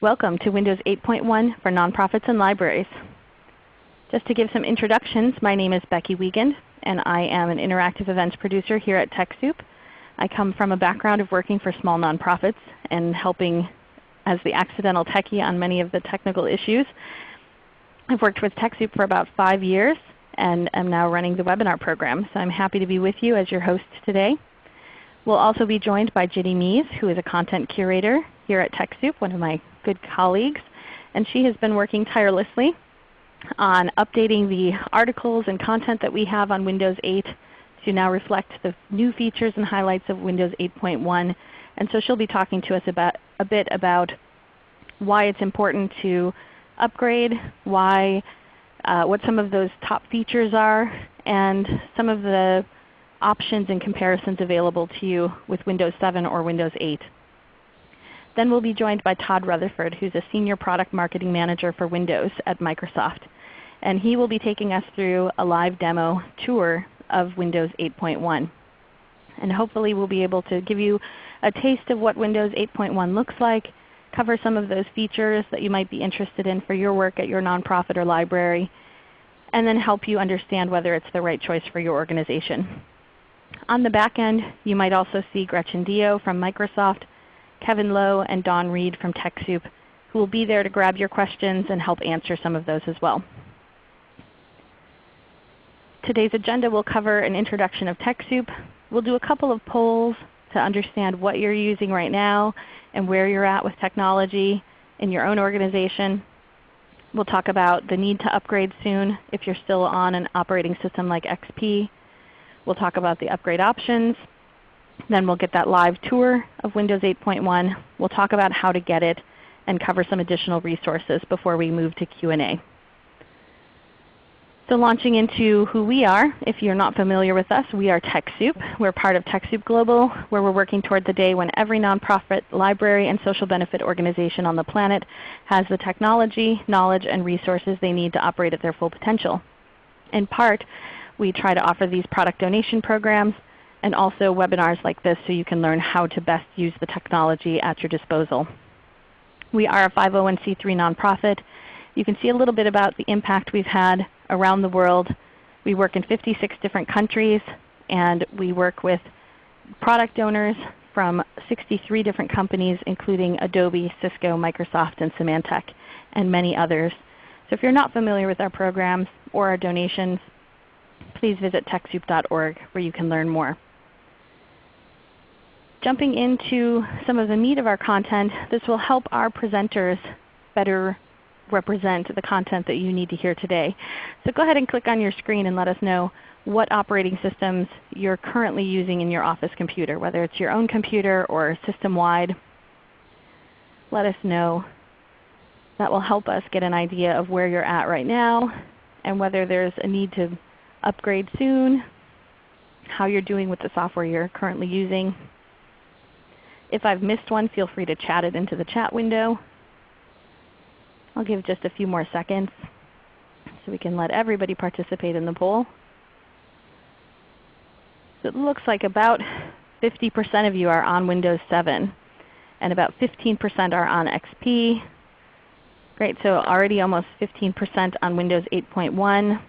Welcome to Windows 8.1 for Nonprofits and Libraries. Just to give some introductions, my name is Becky Wiegand, and I am an interactive events producer here at TechSoup. I come from a background of working for small nonprofits and helping as the accidental techie on many of the technical issues. I've worked with TechSoup for about 5 years and am now running the webinar program. So I'm happy to be with you as your host today. We'll also be joined by Ginny Mies, who is a content curator here at TechSoup, one of my good colleagues. And she has been working tirelessly on updating the articles and content that we have on Windows 8 to now reflect the new features and highlights of Windows 8.1. And so she'll be talking to us about, a bit about why it's important to upgrade, why, uh, what some of those top features are, and some of the options and comparisons available to you with Windows 7 or Windows 8. Then we'll be joined by Todd Rutherford, who's a Senior Product Marketing Manager for Windows at Microsoft. And he will be taking us through a live demo tour of Windows 8.1. And hopefully we'll be able to give you a taste of what Windows 8.1 looks like, cover some of those features that you might be interested in for your work at your nonprofit or library, and then help you understand whether it's the right choice for your organization. On the back end, you might also see Gretchen Dio from Microsoft, Kevin Lowe, and Don Reed from TechSoup, who will be there to grab your questions and help answer some of those as well. Today's agenda will cover an introduction of TechSoup. We'll do a couple of polls to understand what you're using right now and where you're at with technology in your own organization. We'll talk about the need to upgrade soon if you're still on an operating system like XP. We'll talk about the upgrade options. Then we'll get that live tour of Windows 8.1. We'll talk about how to get it and cover some additional resources before we move to Q&A. So launching into who we are, if you're not familiar with us, we are TechSoup. We're part of TechSoup Global, where we're working toward the day when every nonprofit, library, and social benefit organization on the planet has the technology, knowledge, and resources they need to operate at their full potential. In part, we try to offer these product donation programs and also webinars like this so you can learn how to best use the technology at your disposal. We are a 501c3 nonprofit. You can see a little bit about the impact we've had around the world. We work in 56 different countries, and we work with product donors from 63 different companies including Adobe, Cisco, Microsoft, and Symantec, and many others. So if you're not familiar with our programs or our donations, please visit TechSoup.org where you can learn more. Jumping into some of the meat of our content, this will help our presenters better represent the content that you need to hear today. So go ahead and click on your screen and let us know what operating systems you're currently using in your office computer, whether it's your own computer or system-wide. Let us know. That will help us get an idea of where you're at right now and whether there's a need to upgrade soon, how you're doing with the software you're currently using. If I've missed one, feel free to chat it into the chat window. I'll give just a few more seconds so we can let everybody participate in the poll. So it looks like about 50% of you are on Windows 7 and about 15% are on XP. Great, so already almost 15% on Windows 8.1.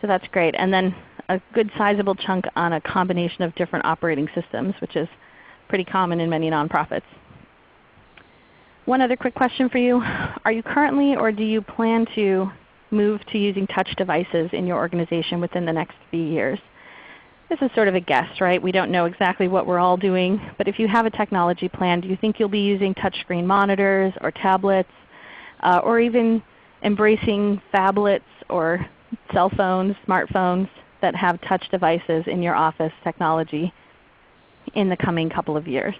So that's great. And then a good sizable chunk on a combination of different operating systems, which is pretty common in many nonprofits. One other quick question for you. Are you currently or do you plan to move to using touch devices in your organization within the next few years? This is sort of a guess, right? We don't know exactly what we're all doing. But if you have a technology plan, do you think you'll be using touchscreen monitors or tablets uh, or even embracing phablets or cell phones, smartphones that have touch devices in your office technology in the coming couple of years?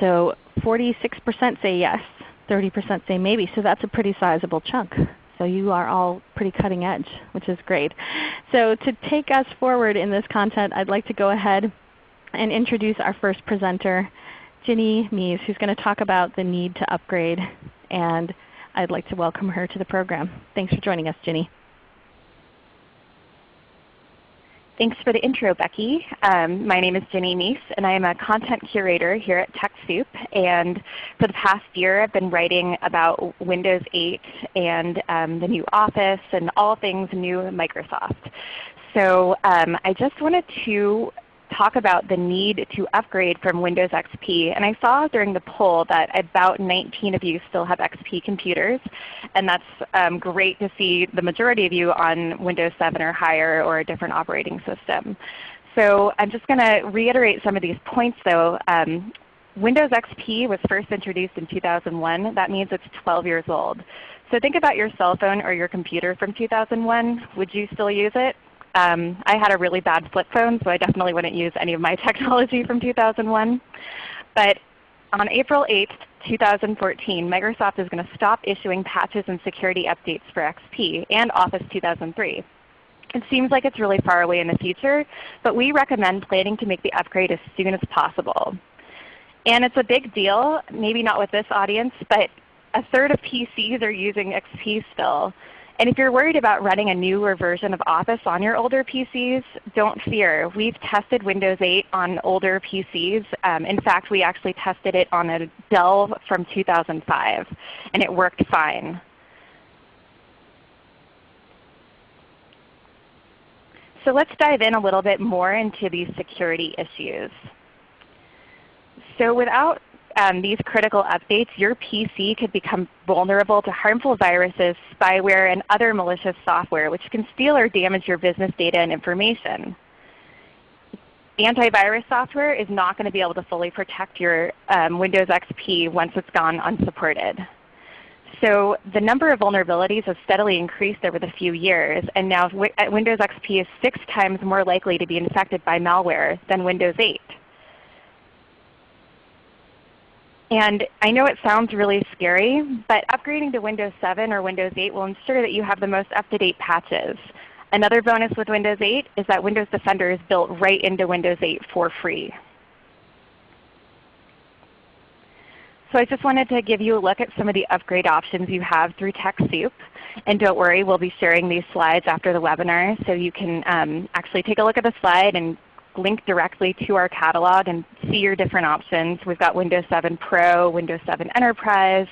So 46% say yes, 30% say maybe. So that's a pretty sizable chunk. So you are all pretty cutting edge, which is great. So to take us forward in this content, I'd like to go ahead and introduce our first presenter, Ginny Mies, who's going to talk about the need to upgrade. And I'd like to welcome her to the program. Thanks for joining us, Ginny. Thanks for the intro, Becky. Um, my name is Ginny Mies, and I am a content curator here at TechSoup. And for the past year, I've been writing about Windows 8 and um, the new Office and all things new Microsoft. So um, I just wanted to talk about the need to upgrade from Windows XP. And I saw during the poll that about 19 of you still have XP computers. And that's um, great to see the majority of you on Windows 7 or higher or a different operating system. So I'm just going to reiterate some of these points though. Um, Windows XP was first introduced in 2001. That means it's 12 years old. So think about your cell phone or your computer from 2001. Would you still use it? Um, I had a really bad flip phone, so I definitely wouldn't use any of my technology from 2001. But on April 8, 2014, Microsoft is going to stop issuing patches and security updates for XP and Office 2003. It seems like it's really far away in the future, but we recommend planning to make the upgrade as soon as possible. And it's a big deal, maybe not with this audience, but a third of PCs are using XP still. And if you're worried about running a newer version of Office on your older PCs, don't fear. We've tested Windows 8 on older PCs. Um, in fact, we actually tested it on a Dell from 2005, and it worked fine. So let's dive in a little bit more into these security issues. So without um, these critical updates, your PC could become vulnerable to harmful viruses, spyware, and other malicious software which can steal or damage your business data and information. Antivirus software is not going to be able to fully protect your um, Windows XP once it's gone unsupported. So the number of vulnerabilities has steadily increased over the few years, and now Windows XP is six times more likely to be infected by malware than Windows 8. And I know it sounds really scary, but upgrading to Windows 7 or Windows 8 will ensure that you have the most up-to-date patches. Another bonus with Windows 8 is that Windows Defender is built right into Windows 8 for free. So I just wanted to give you a look at some of the upgrade options you have through TechSoup. And don't worry, we'll be sharing these slides after the webinar so you can um, actually take a look at the slide and link directly to our catalog and see your different options. We've got Windows 7 Pro, Windows 7 Enterprise,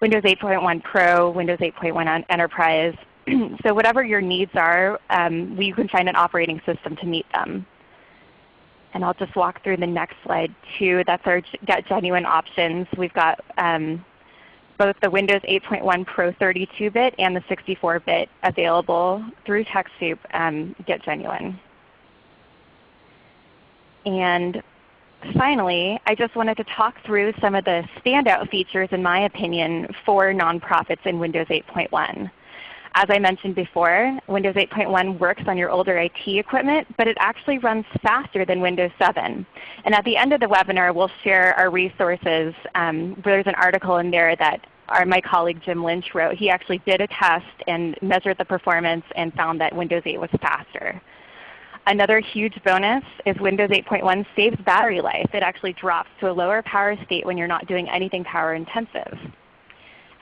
Windows 8.1 Pro, Windows 8.1 Enterprise. so whatever your needs are, um, we can find an operating system to meet them. And I'll just walk through the next slide too. That's our Get Genuine options. We've got um, both the Windows 8.1 Pro 32-bit and the 64-bit available through TechSoup um, Get Genuine. And finally, I just wanted to talk through some of the standout features in my opinion for nonprofits in Windows 8.1. As I mentioned before, Windows 8.1 works on your older IT equipment, but it actually runs faster than Windows 7. And at the end of the webinar, we'll share our resources. Um, there's an article in there that our, my colleague Jim Lynch wrote. He actually did a test and measured the performance and found that Windows 8 was faster. Another huge bonus is Windows 8.1 saves battery life. It actually drops to a lower power state when you're not doing anything power intensive.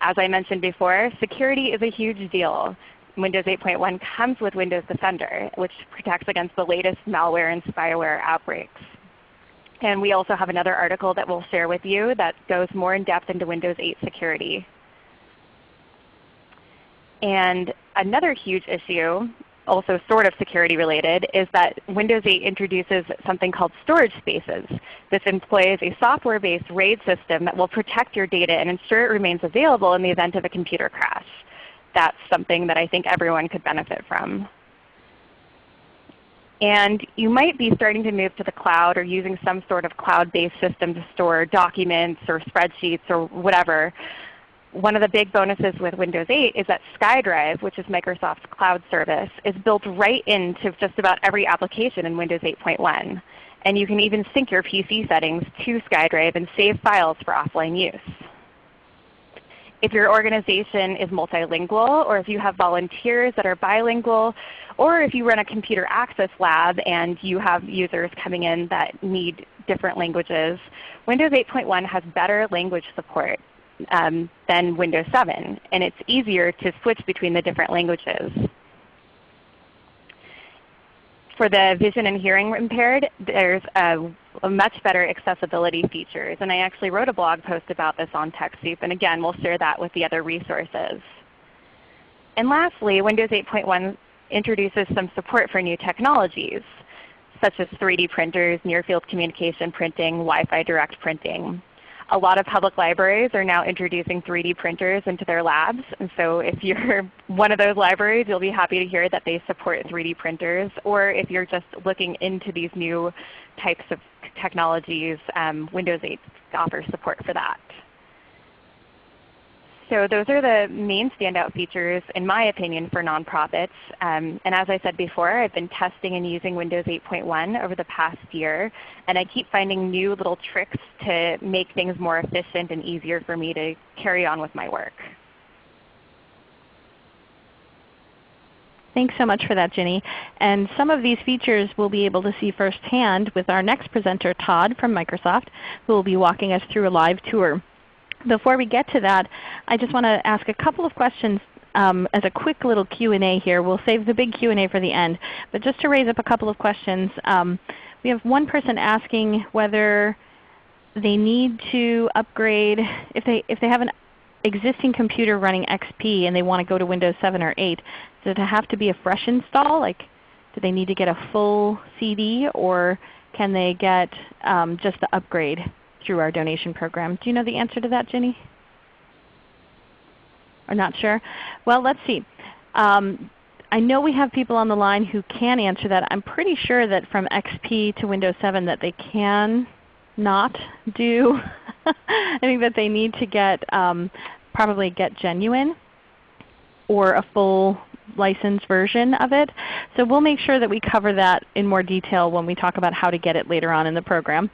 As I mentioned before, security is a huge deal. Windows 8.1 comes with Windows Defender, which protects against the latest malware and spyware outbreaks. And we also have another article that we'll share with you that goes more in depth into Windows 8 security. And another huge issue also sort of security related, is that Windows 8 introduces something called storage spaces. This employs a software-based RAID system that will protect your data and ensure it remains available in the event of a computer crash. That's something that I think everyone could benefit from. And you might be starting to move to the cloud or using some sort of cloud-based system to store documents or spreadsheets or whatever one of the big bonuses with Windows 8 is that SkyDrive, which is Microsoft's cloud service, is built right into just about every application in Windows 8.1. And you can even sync your PC settings to SkyDrive and save files for offline use. If your organization is multilingual, or if you have volunteers that are bilingual, or if you run a computer access lab and you have users coming in that need different languages, Windows 8.1 has better language support um, than Windows 7, and it's easier to switch between the different languages. for the vision and hearing impaired, there's a, a, much better accessibility features. And I actually wrote a blog post about this on TechSoup. And again, we'll share that with the other resources. And lastly, Windows 8.1 introduces some support for new technologies, such as 3D printers, near-field communication printing, Wi-Fi direct printing a lot of public libraries are now introducing 3D printers into their labs. And so if you're one of those libraries, you'll be happy to hear that they support 3D printers. Or if you're just looking into these new types of technologies, um, Windows 8 offers support for that. So those are the main standout features in my opinion for nonprofits. Um, and as I said before, I've been testing and using Windows 8.1 over the past year. And I keep finding new little tricks to make things more efficient and easier for me to carry on with my work. Thanks so much for that, Ginny. And some of these features we'll be able to see firsthand with our next presenter, Todd from Microsoft, who will be walking us through a live tour. Before we get to that, I just want to ask a couple of questions um, as a quick little Q&A here. We'll save the big Q&A for the end. But just to raise up a couple of questions, um, we have one person asking whether they need to upgrade, if they, if they have an existing computer running XP and they want to go to Windows 7 or 8, does it have to be a fresh install? Like, do they need to get a full CD or can they get um, just the upgrade? Through our donation program. Do you know the answer to that, Ginny? Or not sure? Well, let's see. Um, I know we have people on the line who can answer that. I'm pretty sure that from XP to Windows 7 that they can not do. I think that they need to get um, probably get genuine or a full licensed version of it. So we'll make sure that we cover that in more detail when we talk about how to get it later on in the program.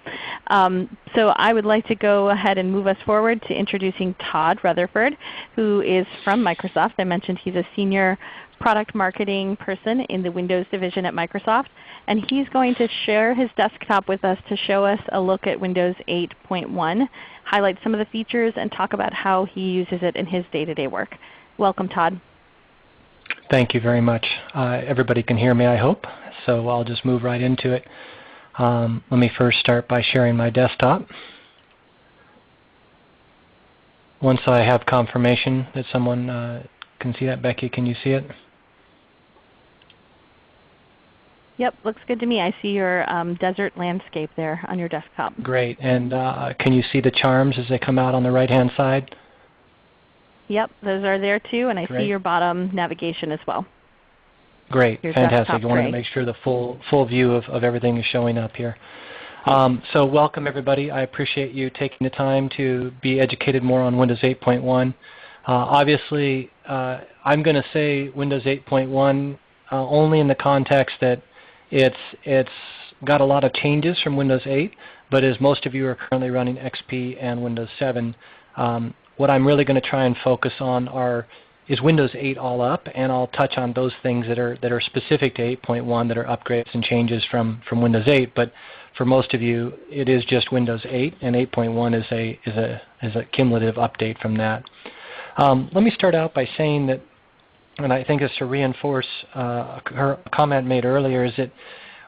Um, so I would like to go ahead and move us forward to introducing Todd Rutherford, who is from Microsoft. I mentioned he's a senior product marketing person in the Windows division at Microsoft. And he's going to share his desktop with us to show us a look at Windows 8.1, highlight some of the features, and talk about how he uses it in his day-to-day -day work. Welcome Todd. Thank you very much. Uh, everybody can hear me I hope, so I'll just move right into it. Um, let me first start by sharing my desktop. Once I have confirmation that someone uh, can see that, Becky, can you see it? Yep, looks good to me. I see your um, desert landscape there on your desktop. Great. And uh, can you see the charms as they come out on the right-hand side? Yep, those are there too, and I Great. see your bottom navigation as well. Great, your fantastic. I wanted to make sure the full, full view of, of everything is showing up here. Um, so welcome everybody. I appreciate you taking the time to be educated more on Windows 8.1. Uh, obviously, uh, I'm going to say Windows 8.1 uh, only in the context that it's, it's got a lot of changes from Windows 8, but as most of you are currently running XP and Windows 7, um, what I'm really going to try and focus on are is Windows 8 all up, and I'll touch on those things that are that are specific to 8.1 that are upgrades and changes from from Windows 8. But for most of you, it is just Windows 8, and 8.1 is a is a is a cumulative update from that. Um, let me start out by saying that, and I think it's to reinforce uh, her comment made earlier, is that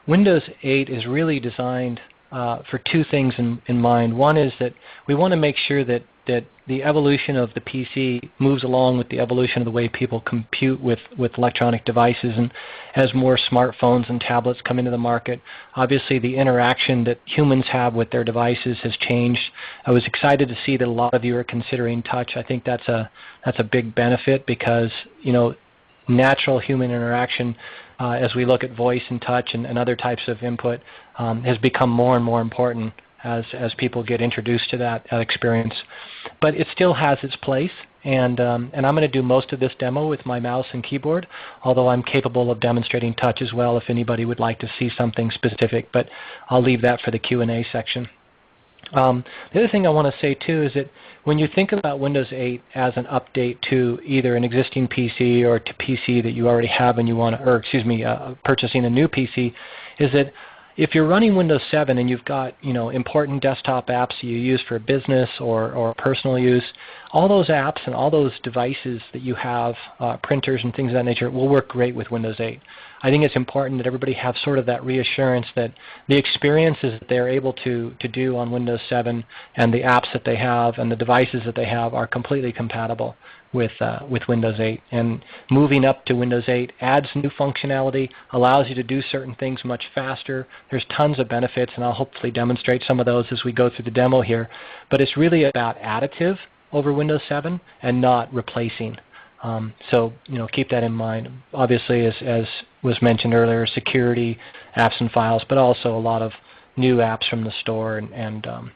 Windows 8 is really designed uh, for two things in, in mind. One is that we want to make sure that that the evolution of the PC moves along with the evolution of the way people compute with, with electronic devices. And as more smartphones and tablets come into the market, obviously the interaction that humans have with their devices has changed. I was excited to see that a lot of you are considering touch. I think that's a, that's a big benefit because you know, natural human interaction uh, as we look at voice and touch and, and other types of input um, has become more and more important as, as people get introduced to that experience. But it still has its place, and, um, and I'm going to do most of this demo with my mouse and keyboard, although I'm capable of demonstrating touch as well if anybody would like to see something specific, but I'll leave that for the Q&A section. Um, the other thing I want to say too is that when you think about Windows 8 as an update to either an existing PC or to PC that you already have and you want to, or excuse me, uh, purchasing a new PC, is that if you're running Windows 7 and you've got you know important desktop apps you use for business or, or personal use, all those apps and all those devices that you have, uh, printers and things of that nature, will work great with Windows 8. I think it's important that everybody have sort of that reassurance that the experiences that they're able to, to do on Windows 7 and the apps that they have and the devices that they have are completely compatible with, uh, with Windows 8. And moving up to Windows 8 adds new functionality, allows you to do certain things much faster. There's tons of benefits, and I'll hopefully demonstrate some of those as we go through the demo here. But it's really about additive over Windows 7 and not replacing. Um, so you know, keep that in mind. Obviously, as, as was mentioned earlier, security, apps and files, but also a lot of new apps from the store and, and, um,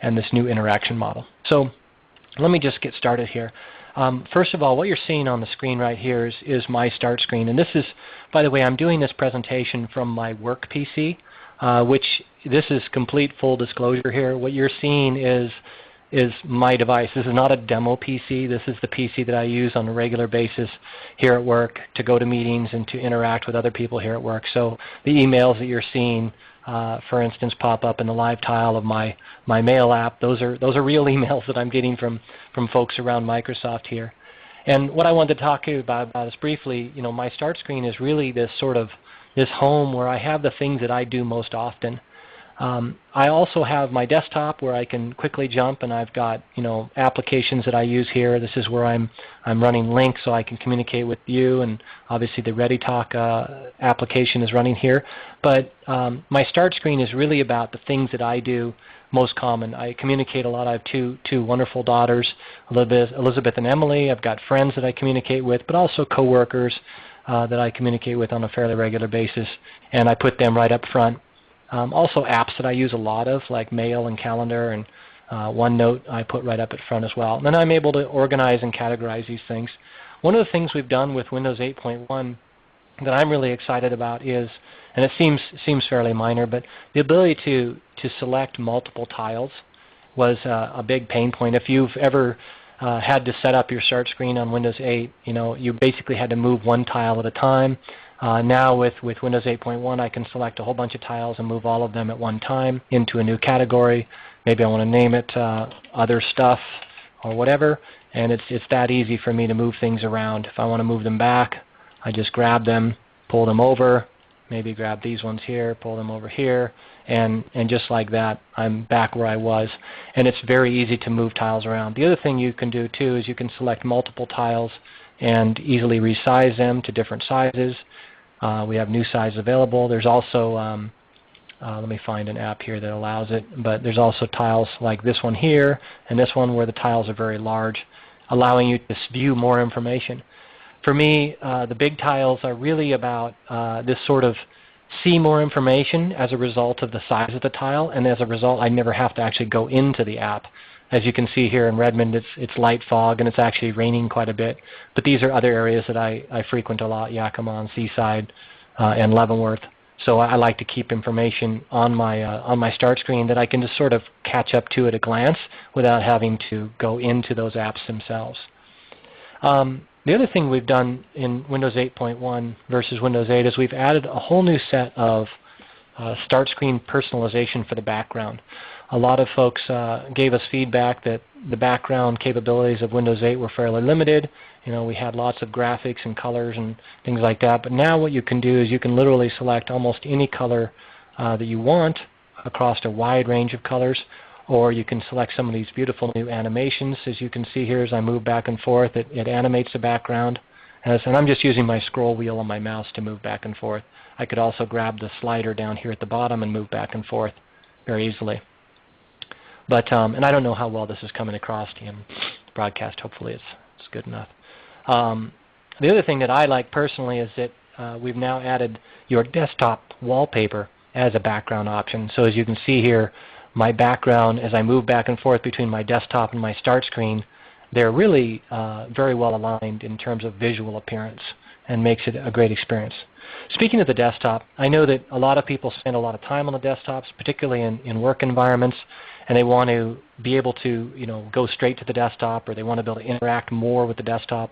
and this new interaction model. So let me just get started here. Um, first of all, what you're seeing on the screen right here is, is, my start screen. And this is, by the way, I'm doing this presentation from my work PC, uh, which this is complete full disclosure here. What you're seeing is, is my device. This is not a demo PC. This is the PC that I use on a regular basis here at work to go to meetings and to interact with other people here at work. So the emails that you're seeing uh, for instance, pop up in the live tile of my, my mail app. Those are, those are real emails that I'm getting from, from folks around Microsoft here. And what I wanted to talk to you about, about is briefly, you know, my start screen is really this sort of this home where I have the things that I do most often. Um, I also have my desktop where I can quickly jump, and I've got you know applications that I use here. This is where I'm I'm running Lync so I can communicate with you, and obviously the ReadyTalk uh, application is running here. But um, my start screen is really about the things that I do most common. I communicate a lot. I have two two wonderful daughters, Elizabeth, Elizabeth and Emily. I've got friends that I communicate with, but also coworkers uh, that I communicate with on a fairly regular basis, and I put them right up front. Um, also apps that I use a lot of like Mail and Calendar and uh, OneNote I put right up at front as well. And then I'm able to organize and categorize these things. One of the things we've done with Windows 8.1 that I'm really excited about is, and it seems, seems fairly minor, but the ability to, to select multiple tiles was uh, a big pain point. If you've ever uh, had to set up your start screen on Windows 8, you know, you basically had to move one tile at a time. Uh, now with, with Windows 8.1 I can select a whole bunch of tiles and move all of them at one time into a new category. Maybe I want to name it uh, other stuff or whatever and it's, it's that easy for me to move things around. If I want to move them back I just grab them, pull them over, maybe grab these ones here, pull them over here, and, and just like that I'm back where I was. And it's very easy to move tiles around. The other thing you can do too is you can select multiple tiles and easily resize them to different sizes. Uh, we have new sizes available. There's also, um, uh, let me find an app here that allows it, but there's also tiles like this one here and this one where the tiles are very large, allowing you to view more information. For me, uh, the big tiles are really about uh, this sort of see more information as a result of the size of the tile, and as a result I never have to actually go into the app. As you can see here in Redmond, it's, it's light fog and it's actually raining quite a bit. But these are other areas that I, I frequent a lot, Yakima, and Seaside, uh, and Leavenworth. So I like to keep information on my, uh, on my start screen that I can just sort of catch up to at a glance without having to go into those apps themselves. Um, the other thing we've done in Windows 8.1 versus Windows 8 is we've added a whole new set of uh, start screen personalization for the background a lot of folks uh, gave us feedback that the background capabilities of Windows 8 were fairly limited. You know, we had lots of graphics and colors and things like that. But now what you can do is you can literally select almost any color uh, that you want across a wide range of colors. Or you can select some of these beautiful new animations. As you can see here as I move back and forth, it, it animates the background. As, and I'm just using my scroll wheel on my mouse to move back and forth. I could also grab the slider down here at the bottom and move back and forth very easily. But um, and I don't know how well this is coming across to in broadcast. Hopefully, it's it's good enough. Um, the other thing that I like personally is that uh, we've now added your desktop wallpaper as a background option. So as you can see here, my background as I move back and forth between my desktop and my start screen, they're really uh, very well aligned in terms of visual appearance and makes it a great experience. Speaking of the desktop, I know that a lot of people spend a lot of time on the desktops, particularly in, in work environments and they want to be able to you know, go straight to the desktop or they want to be able to interact more with the desktop.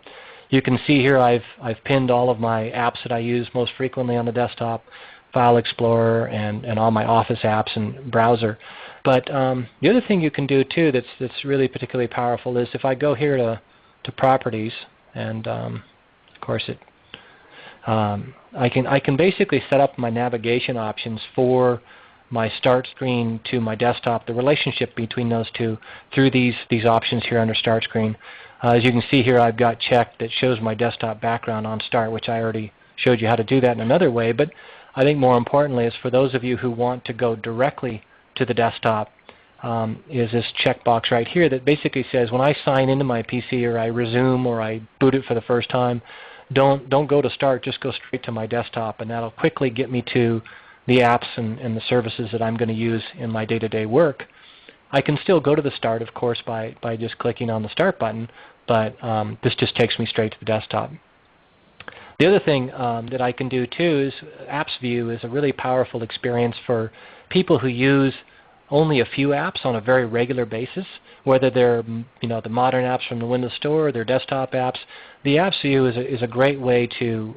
You can see here I've, I've pinned all of my apps that I use most frequently on the desktop, File Explorer and, and all my Office apps and browser. But um, the other thing you can do too that's, that's really particularly powerful is if I go here to, to Properties, and um, of course it um, I can I can basically set up my navigation options for my start screen to my desktop, the relationship between those two through these these options here under start screen. Uh, as you can see here, I've got checked that shows my desktop background on start, which I already showed you how to do that in another way. But I think more importantly is for those of you who want to go directly to the desktop um, is this checkbox right here that basically says when I sign into my PC or I resume or I boot it for the first time, don't, don't go to start, just go straight to my desktop and that'll quickly get me to the apps and, and the services that I'm going to use in my day-to-day -day work. I can still go to the start, of course, by, by just clicking on the start button, but um, this just takes me straight to the desktop. The other thing um, that I can do too is Apps View is a really powerful experience for people who use only a few apps on a very regular basis, whether they're you know, the modern apps from the Windows Store or their desktop apps. The Apps View is a, is a great way to,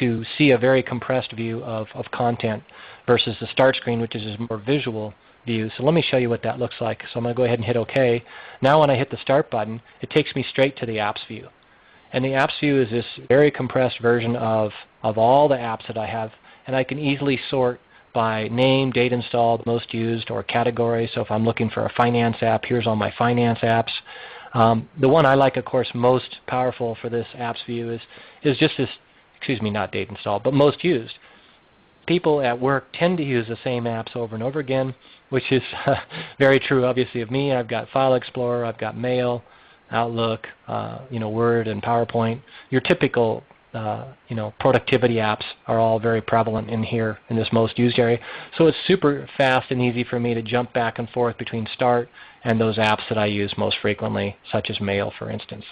to see a very compressed view of, of content versus the start screen, which is a more visual view. So let me show you what that looks like. So I'm going to go ahead and hit OK. Now when I hit the Start button, it takes me straight to the Apps View. And the Apps View is this very compressed version of, of all the apps that I have. And I can easily sort by name, date installed, most used, or category. So if I'm looking for a finance app, here's all my finance apps. Um, the one I like, of course, most powerful for this apps view is, is just this, excuse me, not date installed, but most used. People at work tend to use the same apps over and over again, which is very true, obviously, of me. I've got File Explorer, I've got Mail, Outlook, uh, you know, Word, and PowerPoint. Your typical uh, you know, productivity apps are all very prevalent in here in this most used area. So it's super fast and easy for me to jump back and forth between Start and those apps that I use most frequently, such as Mail, for instance.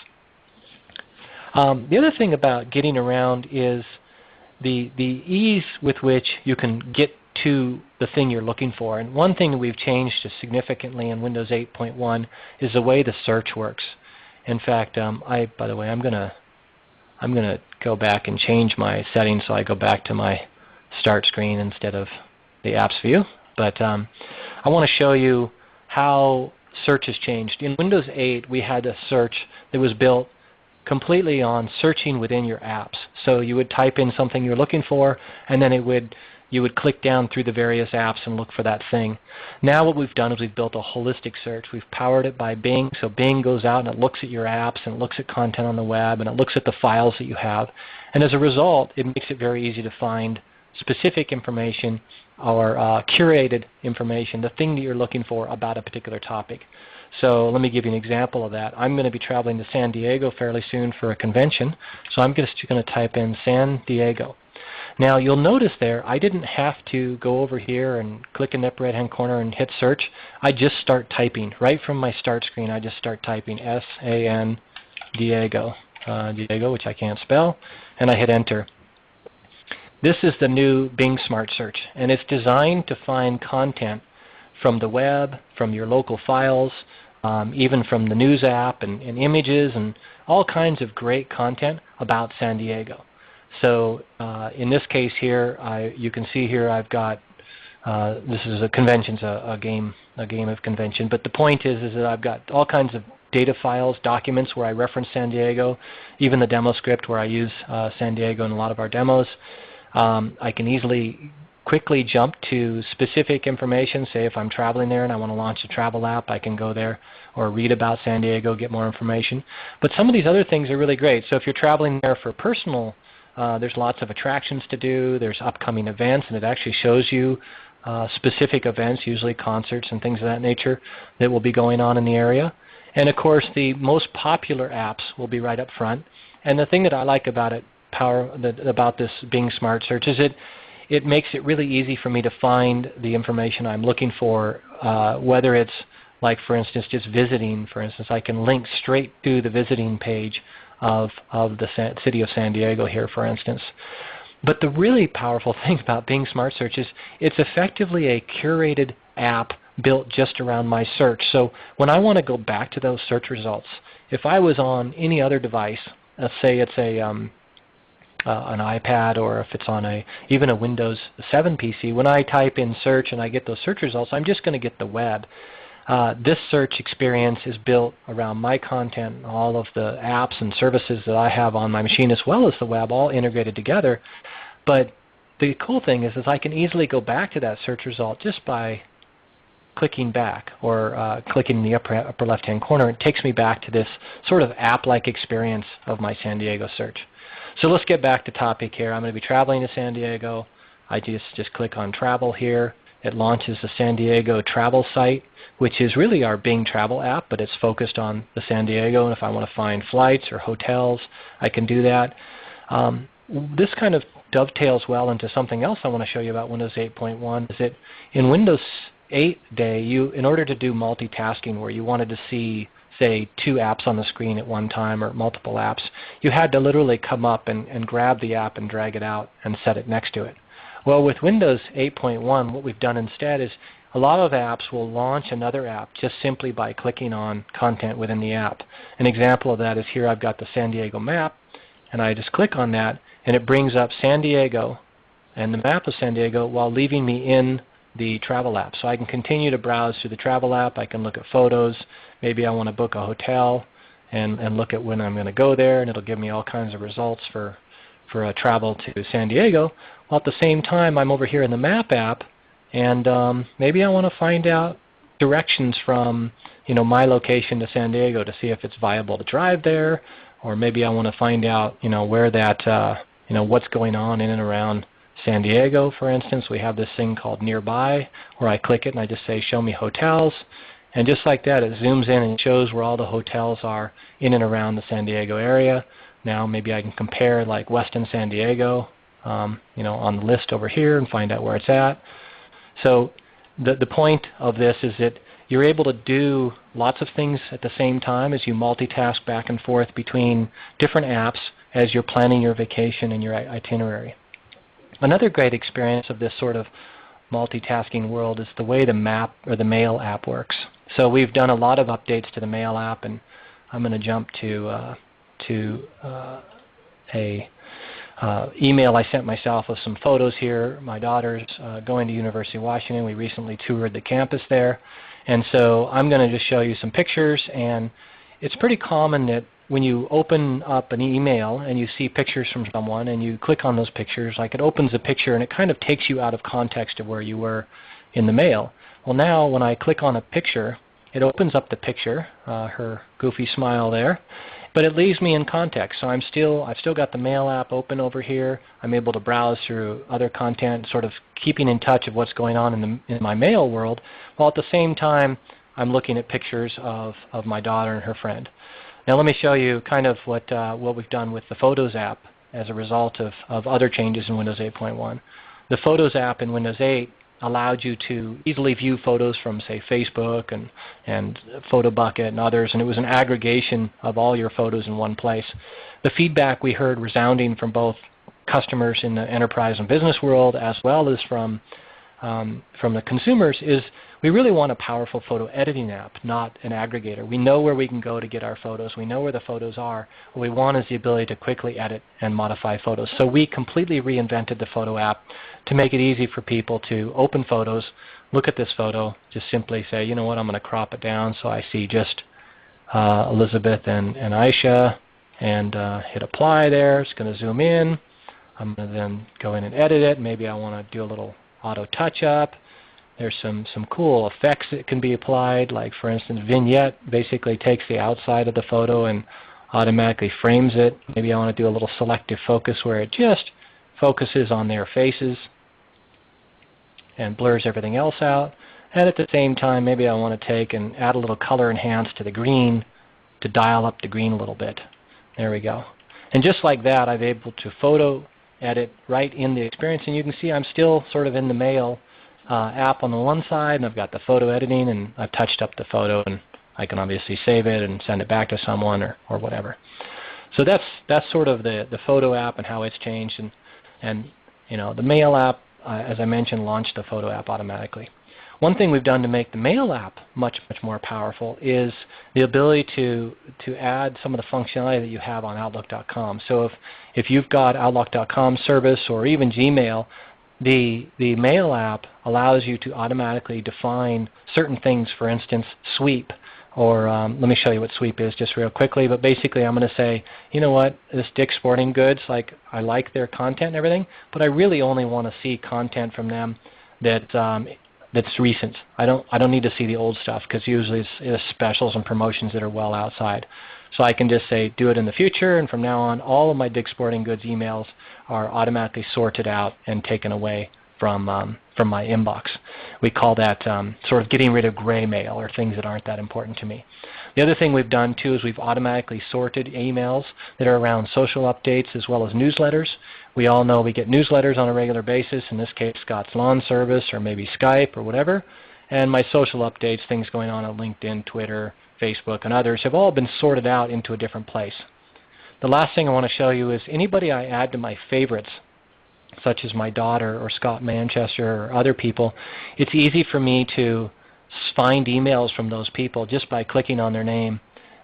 Um, the other thing about getting around is the, the ease with which you can get to the thing you're looking for. And one thing that we've changed significantly in Windows 8.1 is the way the search works. In fact, um, I, by the way, I'm going to I'm to go back and change my settings so I go back to my start screen instead of the apps view. But um, I want to show you how search has changed. In Windows 8 we had a search that was built completely on searching within your apps. So you would type in something you're looking for and then it would you would click down through the various apps and look for that thing. Now what we've done is we've built a holistic search. We've powered it by Bing. So Bing goes out and it looks at your apps and it looks at content on the web and it looks at the files that you have. And as a result, it makes it very easy to find specific information or uh, curated information, the thing that you're looking for about a particular topic. So let me give you an example of that. I'm going to be traveling to San Diego fairly soon for a convention. So I'm just going to type in San Diego. Now you'll notice there I didn't have to go over here and click in the upper right hand corner and hit search. I just start typing. Right from my start screen I just start typing S-A-N Diego, uh, Diego which I can't spell, and I hit enter. This is the new Bing Smart Search and it's designed to find content from the web, from your local files, um, even from the news app and, and images and all kinds of great content about San Diego. So uh, in this case here, I, you can see here I've got uh, this is a convention's a, a, game a game of convention. But the point is is that I've got all kinds of data files, documents where I reference San Diego, even the demo script where I use uh, San Diego in a lot of our demos. Um, I can easily quickly jump to specific information. Say if I'm traveling there and I want to launch a travel app, I can go there or read about San Diego, get more information. But some of these other things are really great. So if you're traveling there for personal uh, there's lots of attractions to do. There's upcoming events, and it actually shows you uh, specific events, usually concerts and things of that nature, that will be going on in the area. And of course, the most popular apps will be right up front. And the thing that I like about it, power, about this Bing Smart Search, is it it makes it really easy for me to find the information I'm looking for, uh, whether it's like, for instance, just visiting. For instance, I can link straight to the visiting page of, of the city of San Diego here, for instance. But the really powerful thing about Bing Smart Search is it's effectively a curated app built just around my search. So when I want to go back to those search results, if I was on any other device, let's say it's a um, uh, an iPad or if it's on a even a Windows 7 PC, when I type in search and I get those search results, I'm just going to get the web. uh, this search experience is built around my content all of the apps and services that I have on my machine as well as the web all integrated together. But the cool thing is, is I can easily go back to that search result just by clicking back or uh, clicking in the upper, upper left-hand corner. It takes me back to this sort of app-like experience of my San Diego search. So let's get back to topic here. I'm going to be traveling to San Diego. I just, just click on travel here. It launches the San Diego travel site, which is really our Bing travel app, but it's focused on the San Diego. And if I want to find flights or hotels, I can do that. Um, this kind of dovetails well into something else I want to show you about Windows 8.1 is that in Windows 8 day, you, in order to do multitasking where you wanted to see say two apps on the screen at one time or multiple apps, you had to literally come up and, and grab the app and drag it out and set it next to it. Well, with Windows 8.1, what we've done instead is a lot of apps will launch another app just simply by clicking on content within the app. An example of that is here I've got the San Diego map, and I just click on that, and it brings up San Diego and the map of San Diego while leaving me in the travel app. So I can continue to browse through the travel app. I can look at photos. Maybe I want to book a hotel and, and look at when I'm going to go there, and it'll give me all kinds of results for, for a travel to San Diego. While at the same time, I'm over here in the map app, and um, maybe I want to find out directions from you know, my location to San Diego to see if it's viable to drive there, or maybe I want to find out you know, where that, uh, you know, what's going on in and around San Diego, for instance, we have this thing called Nearby where I click it and I just say Show me hotels. And just like that, it zooms in and shows where all the hotels are in and around the San Diego area. Now maybe I can compare like Westin San Diego um, you know, on the list over here and find out where it's at. So the, the point of this is that you're able to do lots of things at the same time as you multitask back and forth between different apps as you're planning your vacation and your itinerary. Another great experience of this sort of multitasking world is the way the map or the mail app works. So we've done a lot of updates to the mail app, and I'm going to jump to uh, to uh, a uh, email I sent myself with some photos here. My daughter's uh, going to University of Washington. We recently toured the campus there, and so I'm going to just show you some pictures. And it's pretty common that when you open up an email and you see pictures from someone and you click on those pictures, like it opens a picture and it kind of takes you out of context of where you were in the mail. Well now when I click on a picture, it opens up the picture, uh, her goofy smile there, but it leaves me in context. So I'm still, I've still got the mail app open over here. I'm able to browse through other content, sort of keeping in touch of what's going on in, the, in my mail world, while at the same time I'm looking at pictures of, of my daughter and her friend. Now let me show you kind of what, uh, what we've done with the Photos app as a result of, of other changes in Windows 8.1. The Photos app in Windows 8 allowed you to easily view photos from say Facebook and, and PhotoBucket and others and it was an aggregation of all your photos in one place. The feedback we heard resounding from both customers in the enterprise and business world as well as from, um, from the consumers is we really want a powerful photo editing app, not an aggregator. We know where we can go to get our photos. We know where the photos are. What we want is the ability to quickly edit and modify photos. So we completely reinvented the photo app to make it easy for people to open photos, look at this photo, just simply say, you know what, I'm going to crop it down so I see just uh, Elizabeth and, and Aisha, and uh, hit apply there. It's going to zoom in. I'm going to then go in and edit it. Maybe I want to do a little auto touch up. There's some, some cool effects that can be applied, like for instance vignette basically takes the outside of the photo and automatically frames it. Maybe I want to do a little selective focus where it just focuses on their faces and blurs everything else out. And at the same time, maybe I want to take and add a little color enhance to the green to dial up the green a little bit. There we go. And just like that, I'm able to photo edit right in the experience. And you can see I'm still sort of in the mail uh, app on the one side, and I've got the photo editing, and I've touched up the photo, and I can obviously save it and send it back to someone or, or whatever. So that's that's sort of the, the photo app and how it's changed. And, and you know, the mail app, uh, as I mentioned, launched the photo app automatically. One thing we've done to make the mail app much, much more powerful is the ability to, to add some of the functionality that you have on Outlook.com. So if, if you've got Outlook.com service or even Gmail, the, the Mail app allows you to automatically define certain things, for instance, sweep. Or um, let me show you what sweep is just real quickly. But basically I'm going to say, you know what, this Dick's Sporting Goods, like I like their content and everything, but I really only want to see content from them that um, that's recent. I don't I don't need to see the old stuff because usually it's, it's specials and promotions that are well outside. So I can just say do it in the future, and from now on, all of my Dick's Sporting Goods emails are automatically sorted out and taken away from um, from my inbox. We call that um, sort of getting rid of gray mail or things that aren't that important to me. The other thing we've done too is we've automatically sorted emails that are around social updates as well as newsletters. We all know we get newsletters on a regular basis, in this case Scott's Lawn Service or maybe Skype or whatever. And my social updates, things going on on LinkedIn, Twitter, Facebook, and others have all been sorted out into a different place. The last thing I want to show you is anybody I add to my favorites, such as my daughter or Scott Manchester or other people, it's easy for me to find emails from those people just by clicking on their name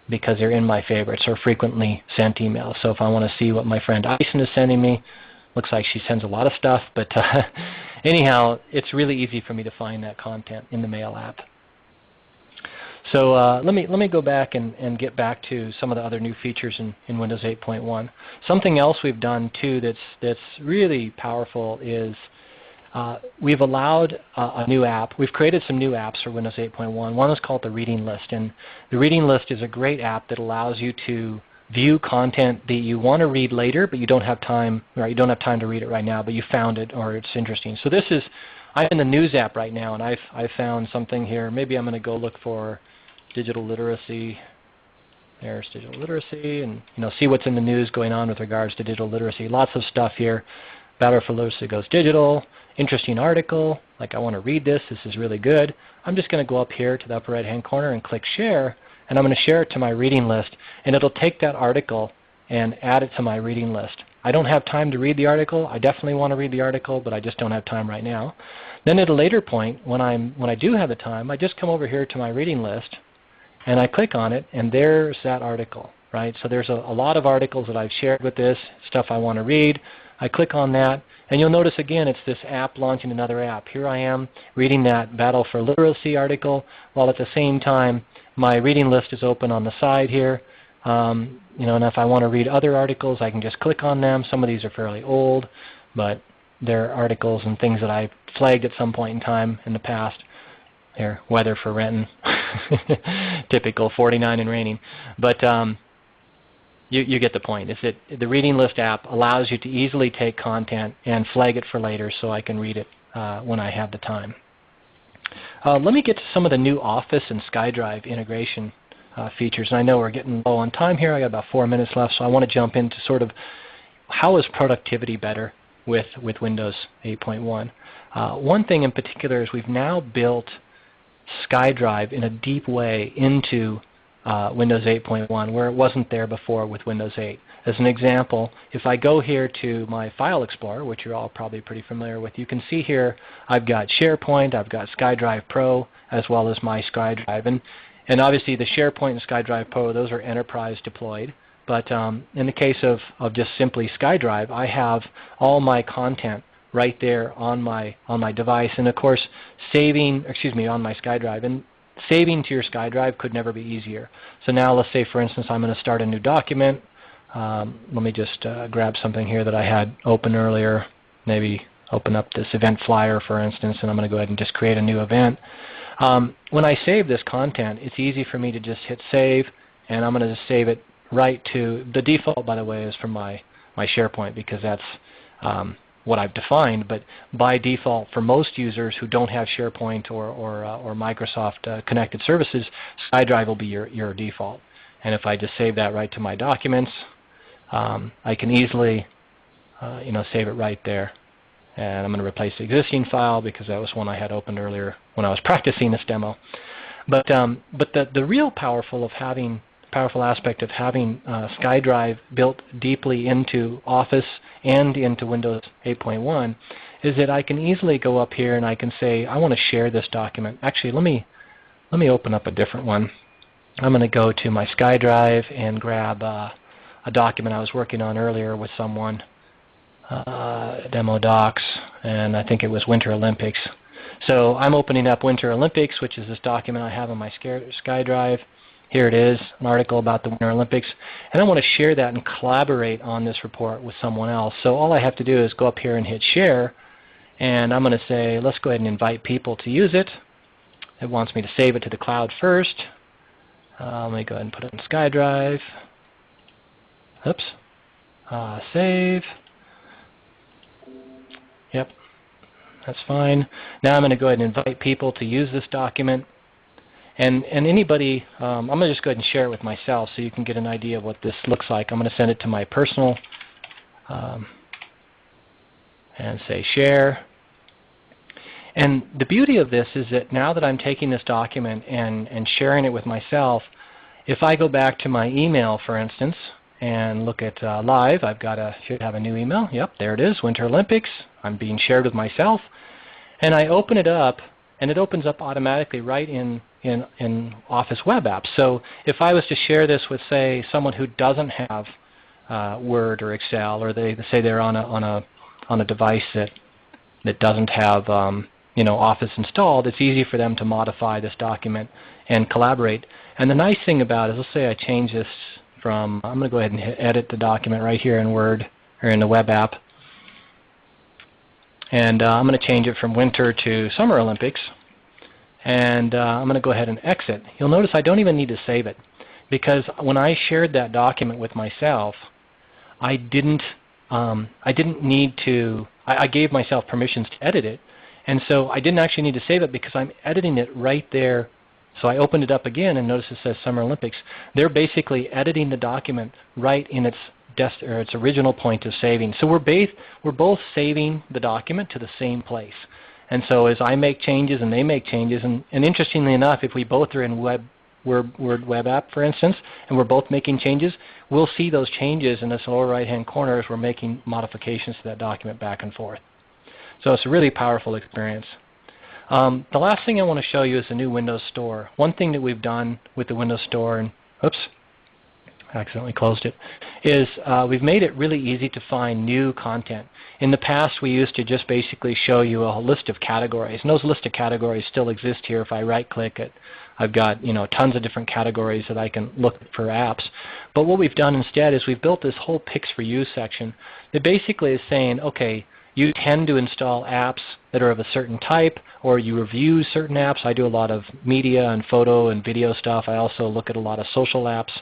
because they're in my favorites or frequently sent emails. So if I want to see what my friend Ison is sending me, looks like she sends a lot of stuff, but uh, anyhow, it's really easy for me to find that content in the Mail app. So uh, let me let me go back and, and get back to some of the other new features in, in Windows 8.1. Something else we've done too that's that's really powerful is uh, we've allowed a new app. We've created some new apps for Windows 8.1. One is called the Reading List, and the Reading List is a great app that allows you to view content that you want to read later, but you don't have time. Right, you don't have time to read it right now, but you found it or it's interesting. So this is I'm in the News app right now, and I've I found something here. Maybe I'm going to go look for digital literacy. There's digital literacy, and you know, see what's in the news going on with regards to digital literacy. Lots of stuff here. Battle for Literacy goes digital. Interesting article. Like I want to read this. This is really good. I'm just going to go up here to the upper right-hand corner and click Share, and I'm going to share it to my reading list, and it'll take that article and add it to my reading list. I don't have time to read the article. I definitely want to read the article, but I just don't have time right now. Then at a later point, when, I'm, when I do have the time, I just come over here to my reading list, and I click on it, and there's that article. Right? So there's a, a lot of articles that I've shared with this, stuff I want to read. I click on that, and you'll notice again it's this app launching another app. Here I am reading that Battle for Literacy article, while at the same time my reading list is open on the side here. Um, you know, and if I want to read other articles, I can just click on them. Some of these are fairly old, but they're articles and things that I flagged at some point in time in the past. There, weather for Renton. Typical 49 and raining. But um, you, you get the point. Is that the Reading List app allows you to easily take content and flag it for later so I can read it uh, when I have the time. Uh, let me get to some of the new Office and SkyDrive integration uh, features. And I know we're getting low on time here. I got about four minutes left, so I want to jump into sort of how is productivity better with, with Windows 8.1. Uh, one thing in particular is we've now built SkyDrive in a deep way into uh, Windows 8.1 where it wasn't there before with Windows 8. As an example, if I go here to my File Explorer, which you're all probably pretty familiar with, you can see here I've got SharePoint, I've got SkyDrive Pro, as well as my SkyDrive. And, and obviously the SharePoint and SkyDrive Pro, those are enterprise deployed. But um, in the case of, of just simply SkyDrive, I have all my content right there on my on my device. And of course, saving, excuse me, on my SkyDrive. And saving to your SkyDrive could never be easier. So now let's say, for instance, I'm going to start a new document. Um, let me just uh, grab something here that I had open earlier. Maybe open up this event flyer, for instance, and I'm going to go ahead and just create a new event. Um, when I save this content, it's easy for me to just hit save, and I'm going to just save it right to the default, by the way, is from my my SharePoint because that's um, what I've defined, but by default for most users who don't have SharePoint or, or, uh, or Microsoft uh, connected services, SkyDrive will be your, your default. And if I just save that right to my documents, um, I can easily uh, you know, save it right there. And I'm going to replace the existing file because that was one I had opened earlier when I was practicing this demo. But, um, but the, the real powerful of having powerful aspect of having uh, SkyDrive built deeply into Office and into Windows 8.1 is that I can easily go up here and I can say I want to share this document. Actually, let me let me open up a different one. I'm going to go to my SkyDrive and grab uh, a document I was working on earlier with someone. uh, demo docs, and I think it was Winter Olympics. So I'm opening up Winter Olympics, which is this document I have on my SkyDrive. Here it is, an article about the Winter Olympics. And I want to share that and collaborate on this report with someone else. So all I have to do is go up here and hit share. And I'm going to say, let's go ahead and invite people to use it. It wants me to save it to the cloud first. Uh, let me go ahead and put it in SkyDrive. Oops. Uh, save. Yep, that's fine. Now I'm going to go ahead and invite people to use this document. And, and anybody, um, I'm going to just go ahead and share it with myself so you can get an idea of what this looks like. I'm going to send it to my personal um, and say share. And the beauty of this is that now that I'm taking this document and, and sharing it with myself, if I go back to my email, for instance, and look at uh, live, I've got a, should have a new email. Yep, there it is, Winter Olympics. I'm being shared with myself. And I open it up, and it opens up automatically right in, in, in Office Web Apps. So if I was to share this with, say, someone who doesn't have uh, Word or Excel, or they say they're on a, on a, on a device that, that doesn't have um, you know, Office installed, it's easy for them to modify this document and collaborate. And the nice thing about it is, let's say I change this from, I'm going to go ahead and hit edit the document right here in Word or in the web app. And uh, I'm going to change it from winter to summer Olympics. And uh, I'm going to go ahead and exit. You'll notice I don't even need to save it because when I shared that document with myself, I didn't, um, I didn't need to, I, I gave myself permissions to edit it. And so I didn't actually need to save it because I'm editing it right there so I opened it up again and notice it says Summer Olympics. They're basically editing the document right in its its original point of saving. So we're, we're both saving the document to the same place. And so as I make changes and they make changes, and, and interestingly enough, if we both are in web, Word, Web App, for instance, and we're both making changes, we'll see those changes in this lower right-hand corner as we're making modifications to that document back and forth. So it's a really powerful experience. Um, the last thing I want to show you is the new Windows Store. One thing that we've done with the Windows Store, and oops, I accidentally closed it, is uh, we've made it really easy to find new content. In the past, we used to just basically show you a list of categories, and those list of categories still exist here. If I right-click it, I've got you know tons of different categories that I can look for apps. But what we've done instead is we've built this whole Picks for You section that basically is saying, okay, you tend to install apps that are of a certain type or you review certain apps. I do a lot of media and photo and video stuff. I also look at a lot of social apps.